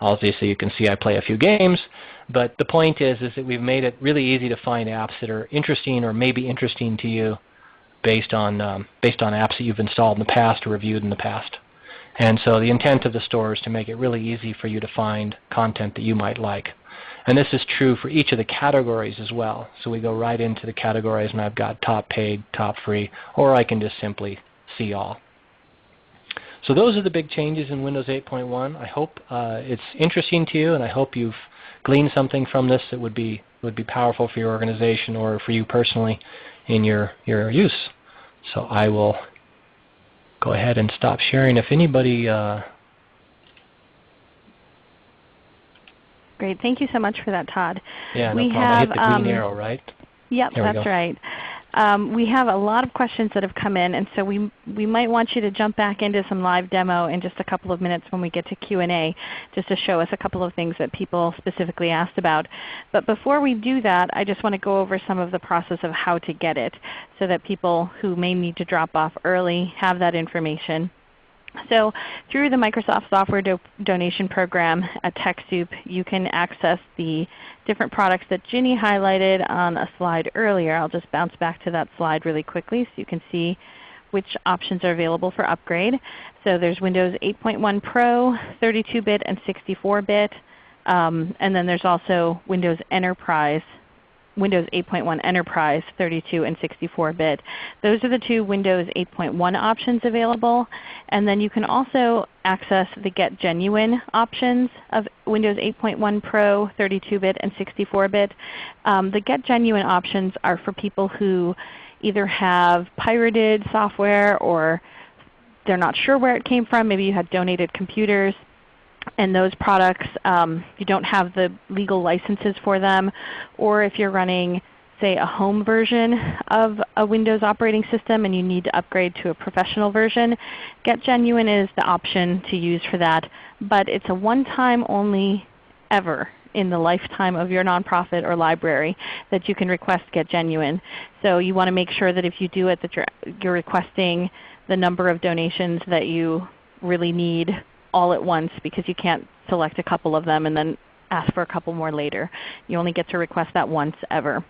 Obviously you can see I play a few games. But the point is, is that we've made it really easy to find apps that are interesting or maybe interesting to you based on, um, based on apps that you've installed in the past or reviewed in the past. And so the intent of the store is to make it really easy for you to find content that you might like. And this is true for each of the categories as well. So we go right into the categories and I've got top paid, top free, or I can just simply see all. So those are the big changes in Windows 8.1. I hope uh, it's interesting to you and I hope you've gleaned something from this that would be, would be powerful for your organization or for you personally in your, your use. So I will go ahead and stop sharing. If anybody uh, Great. Thank you so much for that, Todd. Yeah, no we problem. Have, I hit the green um, arrow, right? Yep, that's right. Um, we have a lot of questions that have come in, and so we, we might want you to jump back into some live demo in just a couple of minutes when we get to Q&A, just to show us a couple of things that people specifically asked about. But before we do that, I just want to go over some of the process of how to get it so that people who may need to drop off early have that information. So through the Microsoft Software Do Donation Program at TechSoup, you can access the different products that Ginny highlighted on a slide earlier. I'll just bounce back to that slide really quickly so you can see which options are available for upgrade. So there's Windows 8.1 Pro, 32-bit, and 64-bit. Um, and then there's also Windows Enterprise Windows 8.1 Enterprise 32 and 64-bit. Those are the two Windows 8.1 options available. And then you can also access the Get Genuine options of Windows 8.1 Pro, 32-bit, and 64-bit. Um, the Get Genuine options are for people who either have pirated software or they're not sure where it came from. Maybe you had donated computers and those products, um, you don't have the legal licenses for them, or if you're running say a home version of a Windows operating system and you need to upgrade to a professional version, Get Genuine is the option to use for that. But it's a one-time only ever in the lifetime of your nonprofit or library that you can request Get Genuine. So you want to make sure that if you do it that you're, you're requesting the number of donations that you really need all at once because you can't select a couple of them and then ask for a couple more later. You only get to request that once ever.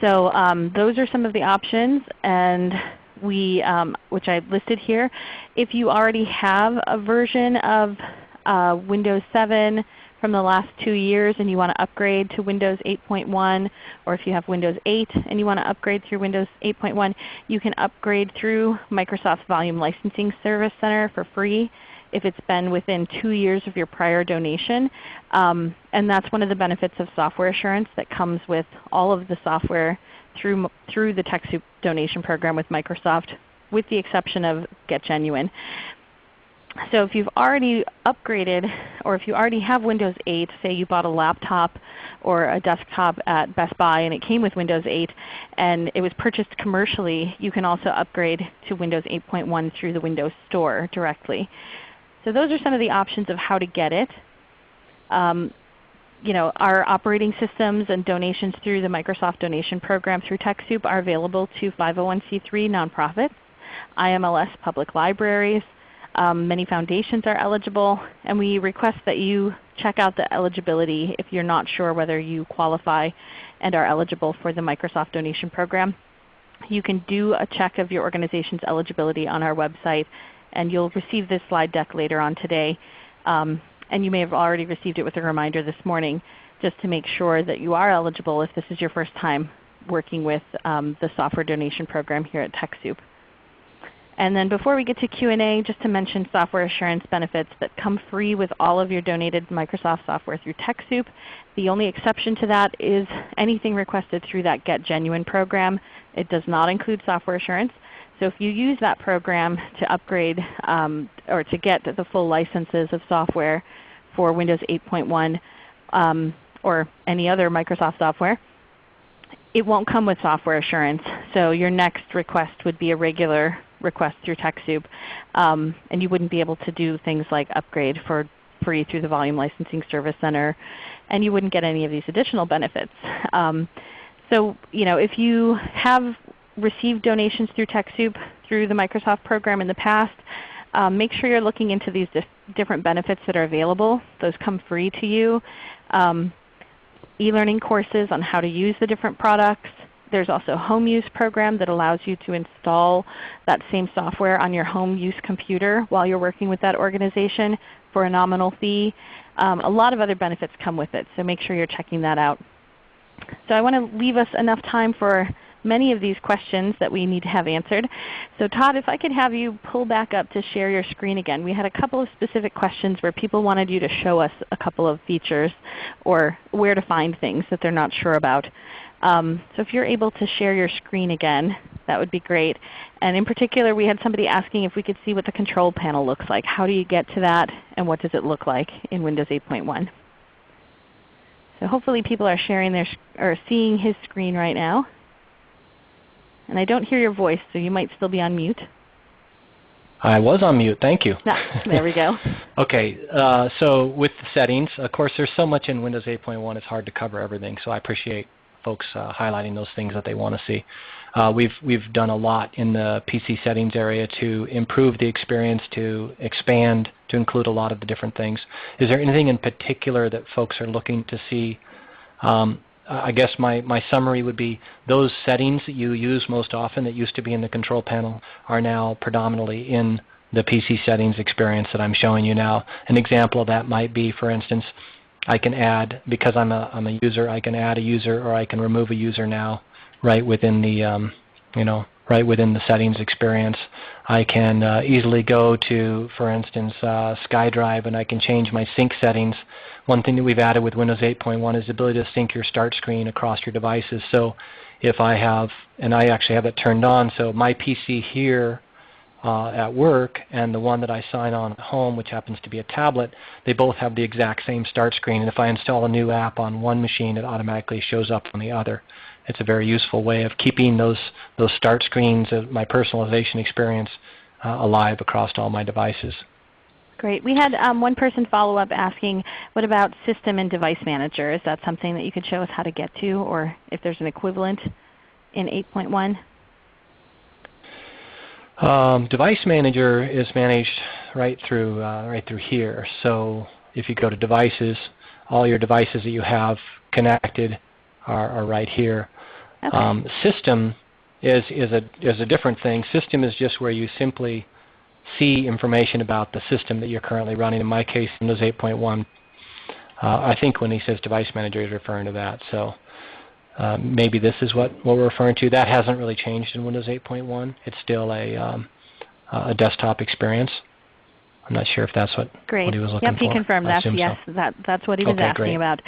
So um, those are some of the options and we, um, which I have listed here. If you already have a version of uh, Windows 7 from the last two years and you want to upgrade to Windows 8.1, or if you have Windows 8 and you want to upgrade through Windows 8.1, you can upgrade through Microsoft's Volume Licensing Service Center for free if it's been within two years of your prior donation. Um, and that's one of the benefits of software assurance that comes with all of the software through, through the TechSoup donation program with Microsoft with the exception of Get Genuine. So if you've already upgraded or if you already have Windows 8, say you bought a laptop or a desktop at Best Buy and it came with Windows 8 and it was purchased commercially, you can also upgrade to Windows 8.1 through the Windows Store directly. So those are some of the options of how to get it. Um, you know, our operating systems and donations through the Microsoft Donation Program through TechSoup are available to 501c3 nonprofits, IMLS public libraries. Um, many foundations are eligible, and we request that you check out the eligibility if you're not sure whether you qualify and are eligible for the Microsoft Donation Program. You can do a check of your organization's eligibility on our website and you'll receive this slide deck later on today. Um, and you may have already received it with a reminder this morning just to make sure that you are eligible if this is your first time working with um, the software donation program here at TechSoup. And then before we get to Q&A, just to mention software assurance benefits that come free with all of your donated Microsoft software through TechSoup. The only exception to that is anything requested through that Get Genuine program. It does not include software assurance. So if you use that program to upgrade um, or to get the full licenses of software for Windows 8.1 um, or any other Microsoft software, it won't come with software assurance. So your next request would be a regular request through TechSoup. Um, and you wouldn't be able to do things like upgrade for free through the Volume Licensing Service Center. And you wouldn't get any of these additional benefits. Um, so you know, if you have received donations through TechSoup through the Microsoft program in the past, um, make sure you're looking into these different benefits that are available. Those come free to you. Um, E-learning courses on how to use the different products. There's also a home use program that allows you to install that same software on your home use computer while you're working with that organization for a nominal fee. Um, a lot of other benefits come with it, so make sure you're checking that out. So I want to leave us enough time for many of these questions that we need to have answered. So Todd, if I could have you pull back up to share your screen again. We had a couple of specific questions where people wanted you to show us a couple of features or where to find things that they're not sure about. Um, so if you're able to share your screen again, that would be great. And in particular, we had somebody asking if we could see what the control panel looks like. How do you get to that and what does it look like in Windows 8.1? So hopefully people are sharing their or seeing his screen right now. And I don't hear your voice, so you might still be on mute. I was on mute. Thank you. Ah, there we go. okay. Uh, so with the settings, of course there's so much in Windows 8.1 it's hard to cover everything. So I appreciate folks uh, highlighting those things that they want to see. Uh, we've, we've done a lot in the PC settings area to improve the experience, to expand, to include a lot of the different things. Is there anything in particular that folks are looking to see um, I guess my, my summary would be those settings that you use most often that used to be in the control panel are now predominantly in the PC settings experience that I'm showing you now. An example of that might be, for instance, I can add, because I'm a, I'm a user, I can add a user or I can remove a user now right within the, um, you know, right within the settings experience. I can uh, easily go to, for instance, uh, SkyDrive and I can change my sync settings. One thing that we've added with Windows 8.1 is the ability to sync your start screen across your devices. So if I have, and I actually have it turned on, so my PC here uh, at work and the one that I sign on at home, which happens to be a tablet, they both have the exact same start screen. And if I install a new app on one machine, it automatically shows up on the other. It's a very useful way of keeping those, those start screens, of my personalization experience, uh, alive across all my devices. Great. We had um, one person follow up asking, what about System and Device Manager? Is that something that you could show us how to get to or if there's an equivalent in 8.1? Um, device Manager is managed right through uh, right through here. So if you go to Devices, all your devices that you have connected are, are right here. Okay. Um, system is is a is a different thing. System is just where you simply see information about the system that you're currently running. In my case, Windows 8.1. Uh, I think when he says Device Manager, he's referring to that. So uh, maybe this is what, what we're referring to. That hasn't really changed in Windows 8.1. It's still a, um, a desktop experience. I'm not sure if that's what, Great. what he was looking yep, for. he confirmed that. Yes, so. that, that's what he was okay, asking great. about.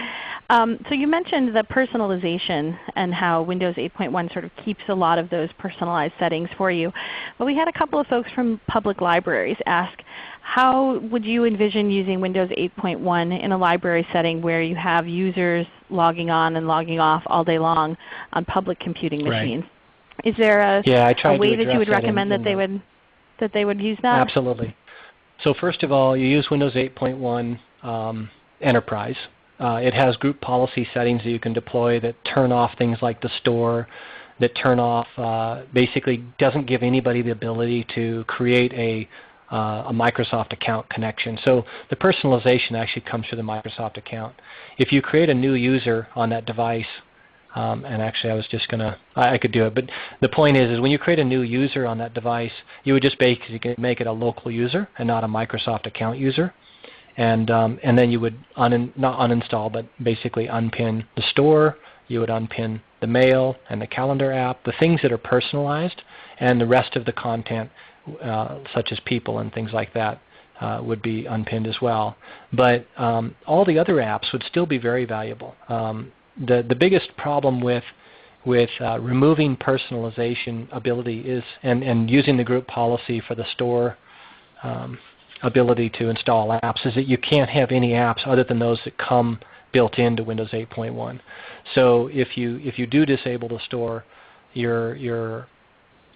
Um, so you mentioned the personalization and how Windows 8.1 sort of keeps a lot of those personalized settings for you. But we had a couple of folks from public libraries ask, how would you envision using Windows 8.1 in a library setting where you have users logging on and logging off all day long on public computing machines? Right. Is there a, yeah, a way that you would that recommend in that they the, would that they would use that? Absolutely. So first of all, you use Windows 8.1 um, Enterprise. Uh, it has group policy settings that you can deploy that turn off things like the store, that turn off, uh, basically doesn't give anybody the ability to create a, uh, a Microsoft account connection. So the personalization actually comes through the Microsoft account. If you create a new user on that device, um, and actually I was just going to, I could do it, but the point is, is when you create a new user on that device, you would just basically make it a local user and not a Microsoft account user and um, and then you would un not uninstall but basically unpin the store. You would unpin the mail and the calendar app, the things that are personalized, and the rest of the content, uh, such as people and things like that, uh, would be unpinned as well. But um, all the other apps would still be very valuable. Um, the the biggest problem with with uh, removing personalization ability is and and using the group policy for the store um, ability to install apps is that you can't have any apps other than those that come built into Windows 8.1. So if you if you do disable the store, your your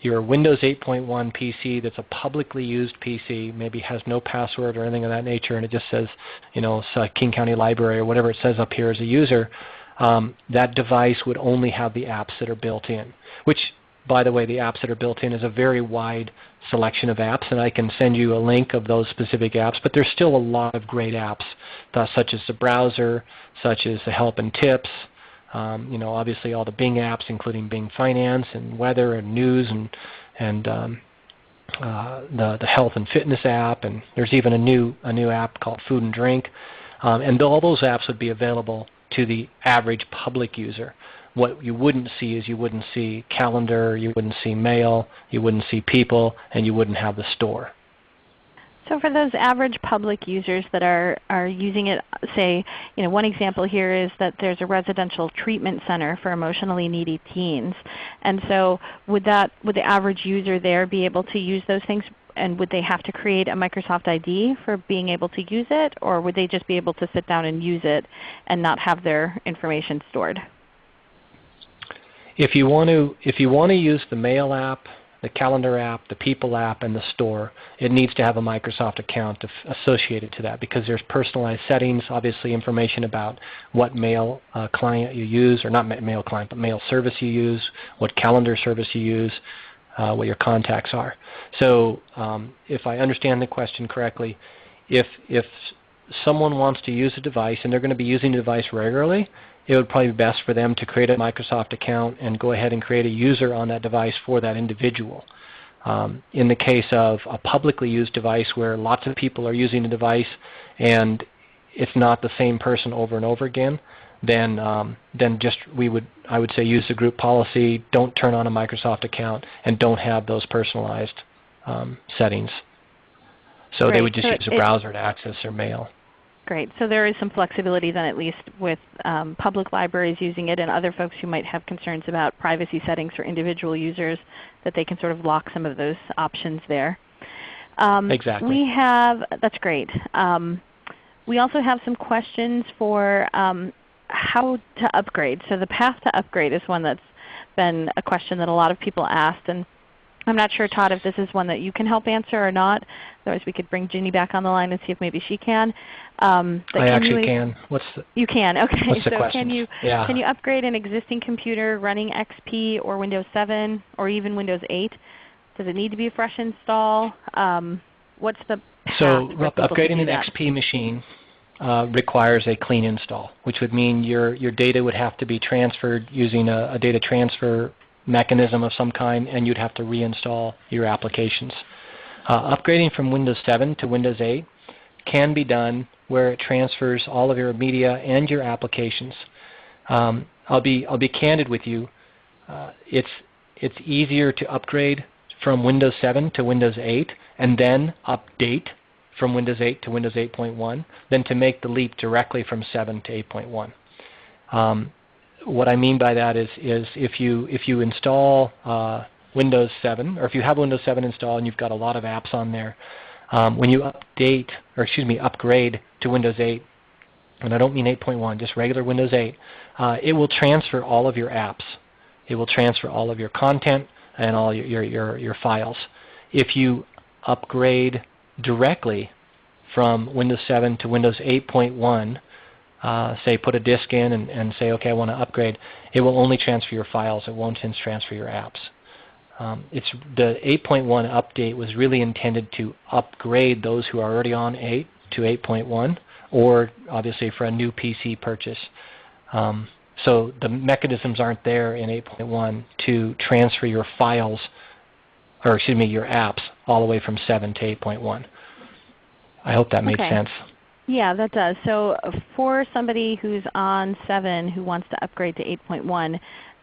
your Windows 8.1 PC that's a publicly used PC, maybe has no password or anything of that nature, and it just says, you know, King County Library or whatever it says up here as a user, um, that device would only have the apps that are built in, which by the way, the apps that are built in is a very wide selection of apps, and I can send you a link of those specific apps. But there's still a lot of great apps, uh, such as the browser, such as the help and tips. Um, you know, obviously all the Bing apps, including Bing Finance and Weather and News and and um, uh, the the health and fitness app, and there's even a new a new app called Food and Drink, um, and all those apps would be available to the average public user what you wouldn't see is you wouldn't see calendar, you wouldn't see mail, you wouldn't see people, and you wouldn't have the store. So for those average public users that are, are using it, say, you know, one example here is that there's a residential treatment center for emotionally needy teens. And so would that would the average user there be able to use those things and would they have to create a Microsoft ID for being able to use it or would they just be able to sit down and use it and not have their information stored? If you want to, if you want to use the Mail app, the Calendar app, the People app, and the Store, it needs to have a Microsoft account associated to that because there's personalized settings, obviously information about what mail uh, client you use, or not mail client, but mail service you use, what calendar service you use, uh, what your contacts are. So um, if I understand the question correctly, if, if someone wants to use a device and they're going to be using the device regularly, it would probably be best for them to create a Microsoft account and go ahead and create a user on that device for that individual. Um, in the case of a publicly used device where lots of people are using the device and it's not the same person over and over again, then um, then just we would I would say use the group policy. Don't turn on a Microsoft account and don't have those personalized um, settings. So they would just so use a browser to access their mail. Great. So there is some flexibility then at least with um, public libraries using it and other folks who might have concerns about privacy settings for individual users that they can sort of lock some of those options there. Um, exactly. We have, that's great. Um, we also have some questions for um, how to upgrade. So the path to upgrade is one that's been a question that a lot of people asked. And I'm not sure, Todd, if this is one that you can help answer or not. Otherwise we could bring Ginny back on the line and see if maybe she can. Um, I can actually you, can. What's the, you can. Okay. What's the so question? can you yeah. can you upgrade an existing computer running XP or Windows 7 or even Windows 8? Does it need to be a fresh install? Um, what's the so upgrading an XP machine uh, requires a clean install, which would mean your, your data would have to be transferred using a, a data transfer mechanism of some kind, and you'd have to reinstall your applications. Uh, upgrading from Windows 7 to Windows 8 can be done where it transfers all of your media and your applications. Um, I'll, be, I'll be candid with you. Uh, it's, it's easier to upgrade from Windows 7 to Windows 8 and then update from Windows 8 to Windows 8.1 than to make the leap directly from 7 to 8.1. Um, what I mean by that is, is if you if you install uh, Windows 7, or if you have Windows 7 installed and you've got a lot of apps on there, um, when you update, or excuse me, upgrade to Windows 8, and I don't mean 8.1, just regular Windows 8, uh, it will transfer all of your apps. It will transfer all of your content and all your, your, your, your files. If you upgrade directly from Windows 7 to Windows 8.1, uh, say put a disk in and, and say, okay, I want to upgrade, it will only transfer your files. It won't transfer your apps. Um, it's the 8.1 update was really intended to upgrade those who are already on 8 to 8.1, or obviously for a new PC purchase. Um, so the mechanisms aren't there in 8.1 to transfer your files, or excuse me, your apps all the way from 7 to 8.1. I hope that made okay. sense. Yeah, that does. So uh, for somebody who's on 7 who wants to upgrade to 8.1,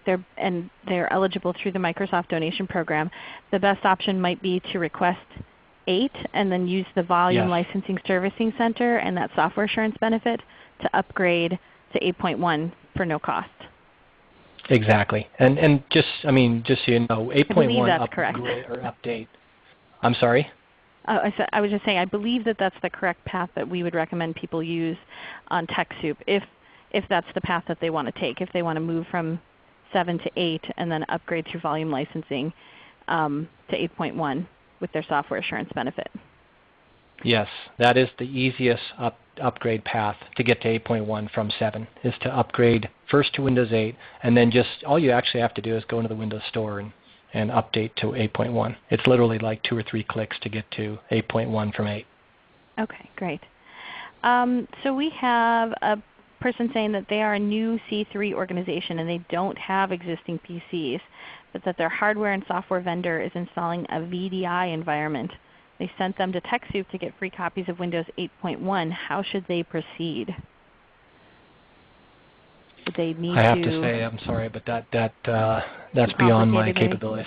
they're, and they're eligible through the Microsoft donation program, the best option might be to request 8 and then use the Volume yes. Licensing Servicing Center and that software assurance benefit to upgrade to 8.1 for no cost. Exactly. And, and just, I mean, just so you know, 8.1 upgrade or update. I'm sorry? Uh, I, said, I was just saying I believe that that's the correct path that we would recommend people use on TechSoup if, if that's the path that they want to take, if they want to move from 7 to 8 and then upgrade through volume licensing um, to 8.1 with their software assurance benefit. Yes, that is the easiest up, upgrade path to get to 8.1 from 7 is to upgrade first to Windows 8 and then just all you actually have to do is go into the Windows Store and, and update to 8.1. It's literally like two or three clicks to get to 8.1 from 8. Okay, great. Um, so we have a person saying that they are a new C3 organization and they don't have existing PCs, but that their hardware and software vendor is installing a VDI environment. They sent them to TechSoup to get free copies of Windows 8.1. How should they proceed? Would they need I have to, to say, I'm sorry, but that that uh, that's beyond my capabilities.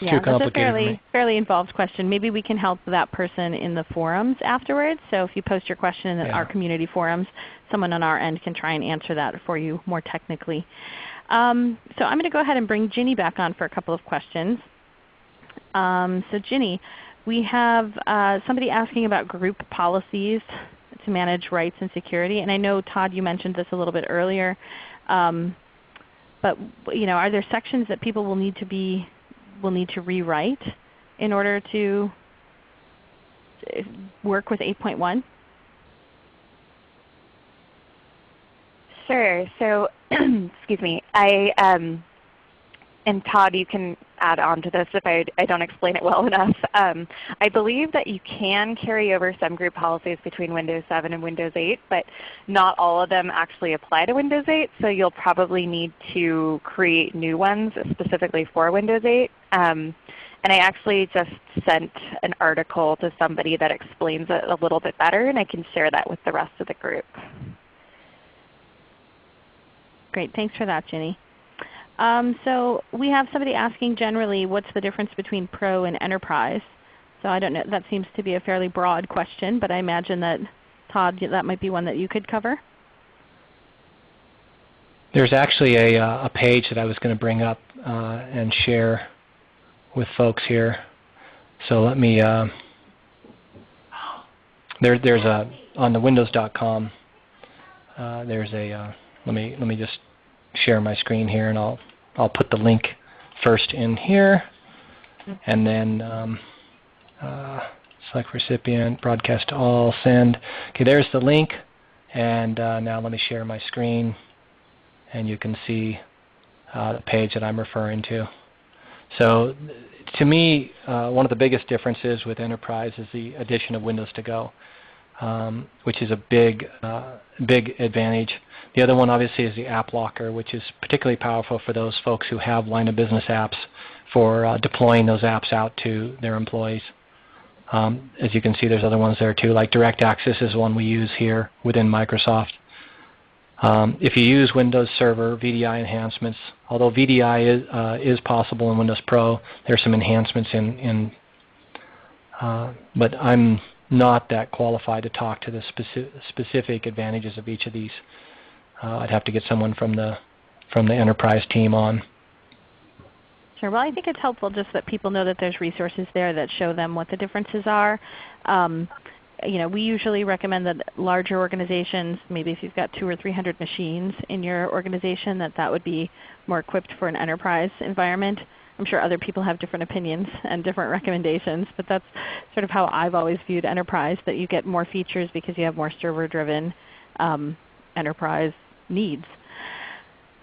Yeah, that's a fairly, fairly involved question. Maybe we can help that person in the forums afterwards. So if you post your question in yeah. our community forums, someone on our end can try and answer that for you more technically. Um, so I'm going to go ahead and bring Ginny back on for a couple of questions. Um, so Ginny, we have uh, somebody asking about group policies to manage rights and security. And I know Todd you mentioned this a little bit earlier. Um, but you know, are there sections that people will need to be will need to rewrite in order to work with 8.1? Sure. So, excuse me. I um, and Todd, you can add on to this if I, I don't explain it well enough. Um, I believe that you can carry over some group policies between Windows 7 and Windows 8, but not all of them actually apply to Windows 8. So you'll probably need to create new ones specifically for Windows 8. Um, and I actually just sent an article to somebody that explains it a little bit better, and I can share that with the rest of the group. Great. Thanks for that, Ginny. Um, so we have somebody asking generally what's the difference between Pro and Enterprise. So I don't know. That seems to be a fairly broad question, but I imagine that Todd, that might be one that you could cover. There's actually a, uh, a page that I was going to bring up uh, and share with folks here. So let me, uh, there, there's a, on the windows.com, uh, there's a, uh, let me, let me just share my screen here and I'll, I'll put the link first in here and then um, uh, select recipient, broadcast to all, send. Okay, there's the link. And uh, now let me share my screen and you can see uh, the page that I'm referring to. So to me, uh, one of the biggest differences with Enterprise is the addition of Windows to Go, um, which is a big, uh, big advantage. The other one obviously is the App Locker, which is particularly powerful for those folks who have line of business apps for uh, deploying those apps out to their employees. Um, as you can see, there's other ones there too, like Direct Access is one we use here within Microsoft. Um, if you use Windows Server VDI enhancements, although VDI is, uh, is possible in Windows Pro, there's some enhancements in, in uh, but I'm not that qualified to talk to the speci specific advantages of each of these. Uh, I'd have to get someone from the from the enterprise team on. Sure. Well, I think it's helpful just that people know that there's resources there that show them what the differences are. Um, you know, we usually recommend that larger organizations, maybe if you've got two or three hundred machines in your organization, that that would be more equipped for an enterprise environment. I'm sure other people have different opinions and different recommendations, but that's sort of how I've always viewed enterprise, that you get more features because you have more server-driven um, enterprise needs.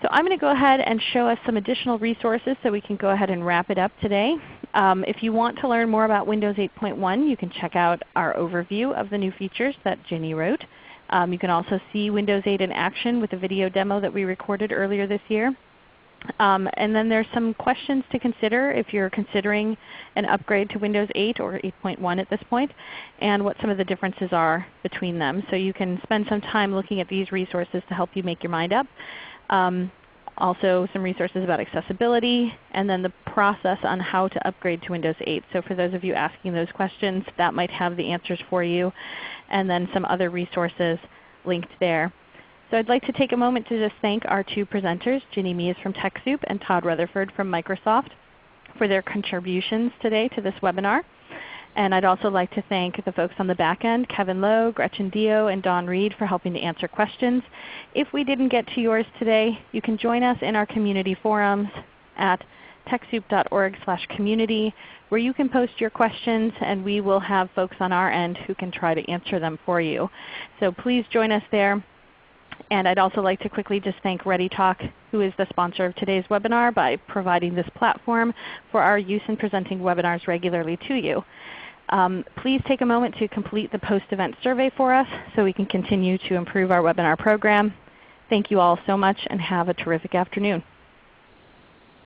So I'm going to go ahead and show us some additional resources so we can go ahead and wrap it up today. Um, if you want to learn more about Windows 8.1, you can check out our overview of the new features that Ginny wrote. Um, you can also see Windows 8 in action with a video demo that we recorded earlier this year. Um, and then there's some questions to consider if you're considering an upgrade to Windows 8 or 8.1 at this point, and what some of the differences are between them. So you can spend some time looking at these resources to help you make your mind up. Um, also some resources about accessibility, and then the process on how to upgrade to Windows 8. So for those of you asking those questions, that might have the answers for you, and then some other resources linked there. So I'd like to take a moment to just thank our two presenters, Ginny Mies from TechSoup and Todd Rutherford from Microsoft for their contributions today to this webinar. And I'd also like to thank the folks on the back end, Kevin Lowe, Gretchen Dio, and Don Reed for helping to answer questions. If we didn't get to yours today, you can join us in our community forums at TechSoup.org slash community where you can post your questions and we will have folks on our end who can try to answer them for you. So please join us there. And I'd also like to quickly just thank ReadyTalk, who is the sponsor of today's webinar, by providing this platform for our use in presenting webinars regularly to you. Um, please take a moment to complete the post-event survey for us so we can continue to improve our webinar program. Thank you all so much and have a terrific afternoon.